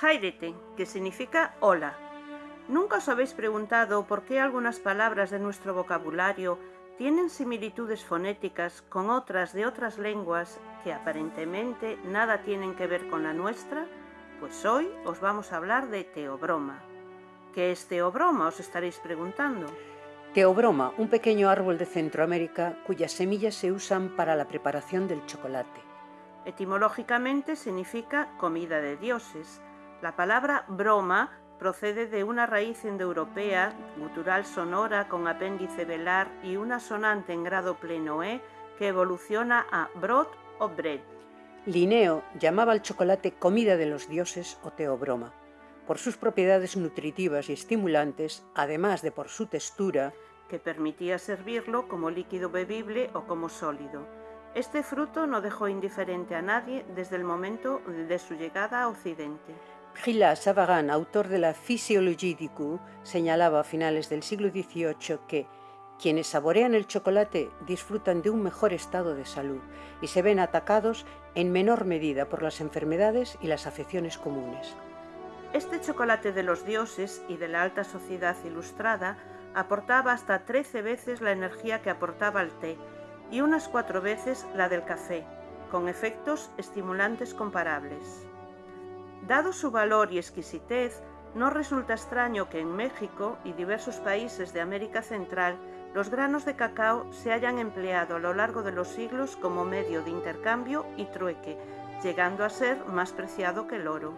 Jairete, que significa hola. ¿Nunca os habéis preguntado por qué algunas palabras de nuestro vocabulario tienen similitudes fonéticas con otras de otras lenguas que aparentemente nada tienen que ver con la nuestra? Pues hoy os vamos a hablar de teobroma. ¿Qué es teobroma? Os estaréis preguntando. Teobroma, un pequeño árbol de Centroamérica cuyas semillas se usan para la preparación del chocolate. Etimológicamente significa comida de dioses. La palabra broma procede de una raíz indoeuropea, gutural sonora con apéndice velar y una sonante en grado pleno E que evoluciona a brot o bread. Linneo llamaba al chocolate comida de los dioses o teobroma, por sus propiedades nutritivas y estimulantes, además de por su textura, que permitía servirlo como líquido bebible o como sólido. Este fruto no dejó indiferente a nadie desde el momento de su llegada a Occidente. Gila Savarin, autor de la Physiologie du goût, señalaba a finales del siglo XVIII que quienes saborean el chocolate disfrutan de un mejor estado de salud y se ven atacados en menor medida por las enfermedades y las afecciones comunes. Este chocolate de los dioses y de la alta sociedad ilustrada aportaba hasta 13 veces la energía que aportaba el té y unas cuatro veces la del café, con efectos estimulantes comparables. Dado su valor y exquisitez, no resulta extraño que en México y diversos países de América Central los granos de cacao se hayan empleado a lo largo de los siglos como medio de intercambio y trueque, llegando a ser más preciado que el oro.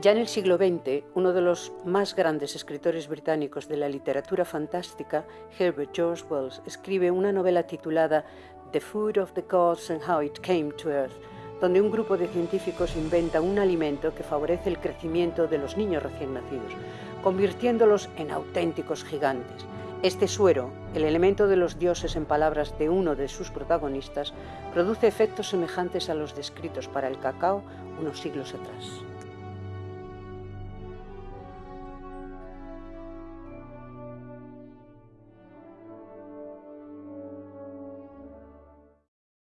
Ya en el siglo XX, uno de los más grandes escritores británicos de la literatura fantástica, Herbert George Wells, escribe una novela titulada The Food of the Gods and How It Came to Earth, donde un grupo de científicos inventa un alimento que favorece el crecimiento de los niños recién nacidos, convirtiéndolos en auténticos gigantes. Este suero, el elemento de los dioses en palabras de uno de sus protagonistas, produce efectos semejantes a los descritos para el cacao unos siglos atrás.